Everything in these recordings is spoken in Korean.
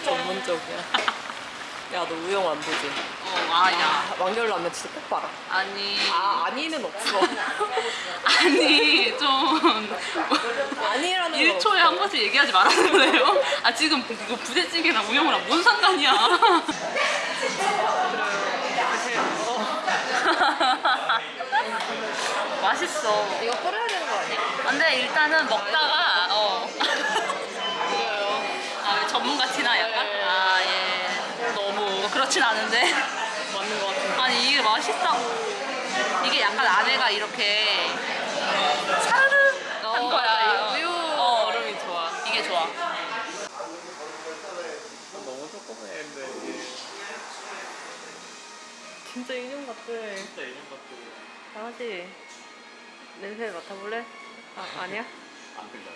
전문적이야? 야, 너 우영 안 보지? 어, 아, 야. 아, 완결라면 진짜 꼭 봐라. 아니. 아, 아니는 없어. 아니, 좀. 아니라는 건 1초에 한 번씩 얘기하지 말아줄래요? 아, 지금 이거 부대찌개랑 우영이랑 뭔 상관이야? 맛있어. 이거 끓여야 되는 거 아니야? 근데 일단은 먹다가 어. 아, 전문가 예. 그렇진 않은데. 맞는 거 같은데. 아니, 이게 맛있다고. 이게 약간 안에가 이렇게 사르르 한 거야. 맞아. 이 우유 어. 얼음이 좋아. 이게 좋아. 너무 조그매는데 진짜 인형 같아. 진짜 이름 같고 강아지 냄새 맡아볼래? 아 아니야? 안 들려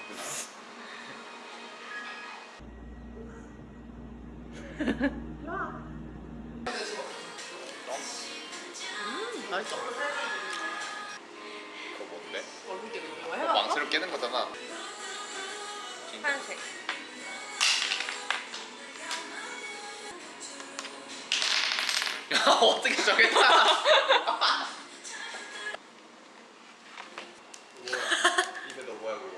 안 들려 맛있어. 그거 뭔데? 얼굴 그거 망치로 깨는 거잖아 하얀색. 야 어떻게 정했다 입에 너 뭐야 그거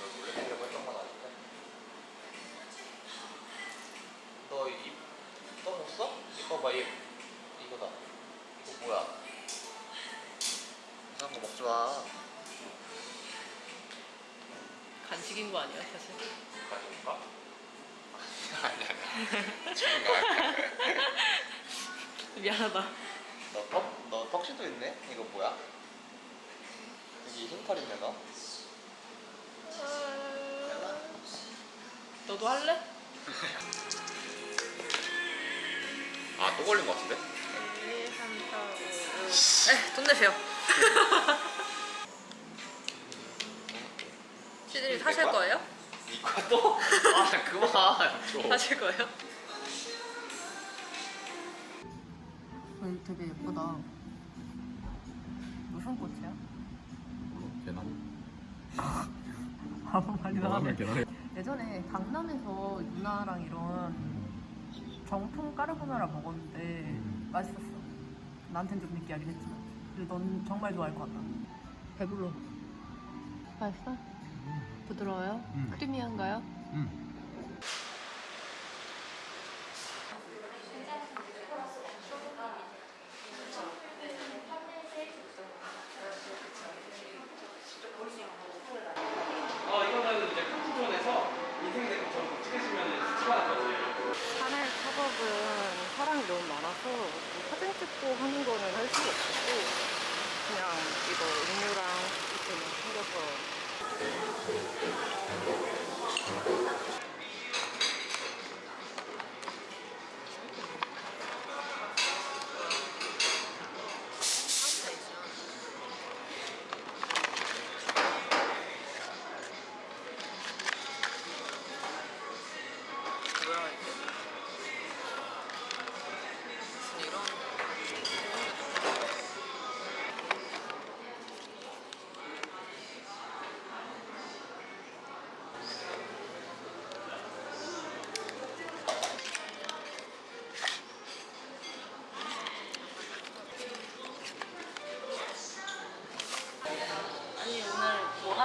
너 몰래 이거 좀만 아실까? 너입 떠먹었어? 이거 봐 입. 이거다 이거 뭐야 이상한 거 먹지 마 간식인 거 아니야 사실? 가져올까? 아니 아니 지금 아니야 미안하다. 너 턱? 너 턱시도 있네? 이거 뭐야? 여기 흰털 있네 너? 너도 할래? 아 또 걸린 거 같은데? 1, 2, 3, 4, 5, 6. 에, 돈 내세요. 시들이 사실 거예요? 이거 또? 아 그만 좀 하실 거예요? 어, 되게 예쁘다. 무슨 꽃이야? 계란 아무 말이나 하네. 계란에 예전에 강남에서 유나랑 이런 정품 까르보나라 먹었는데 맛있었어. 나한텐 좀 느끼하긴 했지만. 근데 넌 정말 좋아할 것 같다. 배불러. 맛있어? 부드러워요? 음. 크리미한가요? 응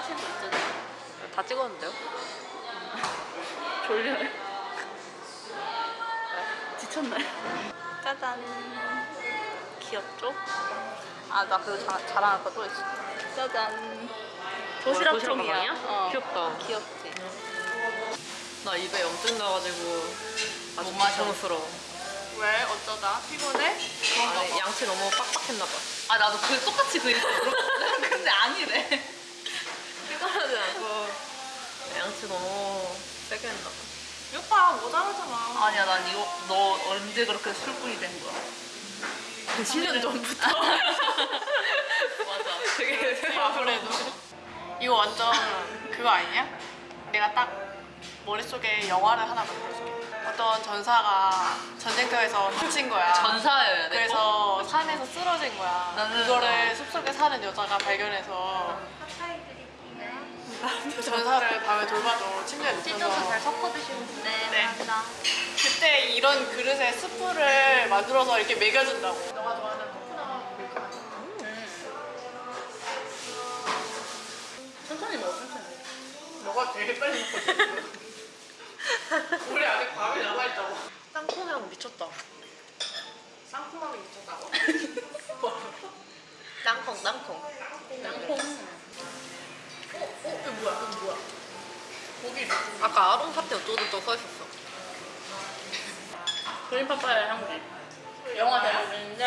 뭐거 있잖아요. 다 찍었는데요? 졸려요? 지쳤나요? 짜잔 귀엽죠? 아 나 그거 자, 자랑할 거 또 있어. 짜잔. 도시락 도시락 종이야. 어. 귀엽다 귀엽지. 나 입에 염증 나가지고 아주 못 마셔. 고통스러워 왜? 어쩌다? 피곤해? 아니, 양치 너무 빡빡했나 봐 아 나도 그 똑같이 그. 근데 아니래. 피곤하지 않고 양치 너무 세게 했나 봐 오빠 모자라잖아. 아니야 난 이거 너 언제 그렇게 술꾼이 된 거야? 10년 전부터 맞아. 되게 아무래도 이거 완전 그거 아니냐? 내가 딱 머릿속에 영화를 하나 만들어줄게 어떤 전사가 전쟁터에서 다친 거야 전사여야 돼. 그래서 산에서 쓰러진 거야 나는- 그거를 숲속에 사는 여자가 발견해서 전사를 밤에 돌봐도 침대에 찢어서 잘 섞어 드시고 네, 네. 감사합니다. 그때 이런 그릇에 스프를 만들어서 이렇게 먹여준다고. 너가 좋아하는 코코넛 맛. 천천히 먹어 천천히. 너가 되게 빨리 먹거든. 우리 아직 밥이 남아있다고. 땅콩향 미쳤다. 쌍콩향이 미쳤다고? 땅콩 땅콩. 땅콩. 어? 이거 뭐야? 이거 뭐야? 고기 아까 아롱 사태 어쩌고저쩌고 써 있었어. 그린 파파야 향기. 영화 제목인데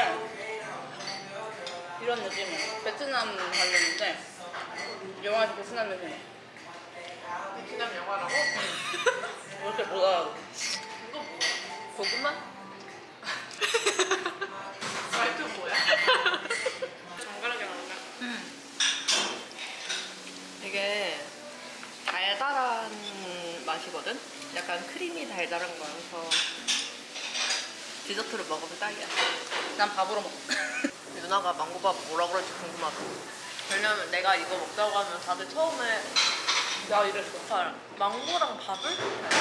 이런 느낌이야. 베트남 관련인데 영화에서 베트남 느낌. 베트남 영화라고? 왜 이렇게 못 알아? 이거 뭐야? 고구마? 말투 뭐야? 정갈하게 나온다. 되게 달달한 맛이거든? 약간 크림이 달달한 거여서 디저트를 먹으면 딱이야. 난 밥으로 먹어. 누나가 망고밥 뭐라 그럴지 궁금하다. 왜냐면 내가 이거 먹자고 하면 다들 처음에 나 이랬어. 아, 망고랑 밥을?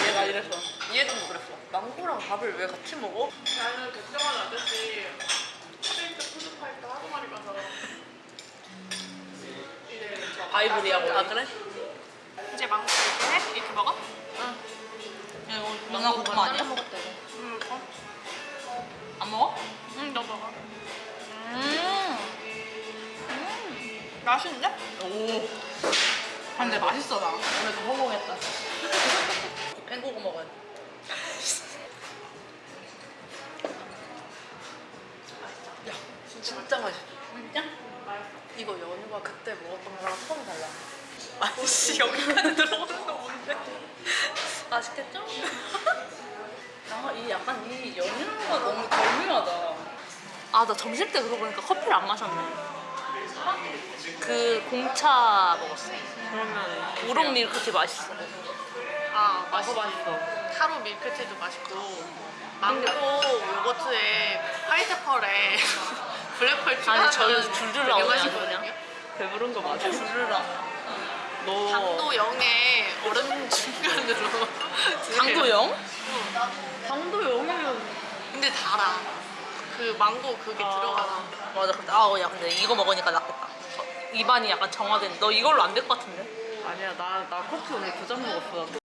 얘가 이랬어. 얘도 그랬어. 망고랑 밥을 왜 같이 먹어? 나는 백종원 아저씨 스테이크 푸드파이터 하루 만에 가서 저 바이브리하고. 아 그래? 이제 망고 이렇게 해? 이렇게 먹어? 야, 이거 누나 고구마 아니야? 응 먹어. 안 먹어? 응, 너 먹어. 음. 맛있는데? 오. 근데 맛있어 나. 오늘 더 성공했다. pen고구 먹어야 돼. 진짜 맛있어. 진짜? 이거 연유가 그때 먹었던 거랑 처음 달라. 아씨 여기까지 뭔데? 맛있겠죠? 아, 이 약간 이 연유가 너무 절묘하다. 아, 나 점심 때 그러고 보니까 커피를 안 마셨네. 그 공차 먹었어. 그러면 우롱 밀크티 맛있어. 아, 맛있어 맛있어. 타로 밀크티도 맛있고 망고 요거트에 파인애플에 블랙펄 추가하면 아니, 저는 줄줄. 그냥. 배부른 거 맞아. 주르랑. 너 0에 얼음 중간으로 당도 0? 당도 0이면 근데 달아 그 망고 그게 들어가서 맞아. 근데, 아, 야, 근데 이거 먹으니까 낫겠다. 저- 입안이 약간 정화된. 너 이걸로 안 될 것 같은데? 아니야 나 나 커피 오늘 두 잔 먹었어.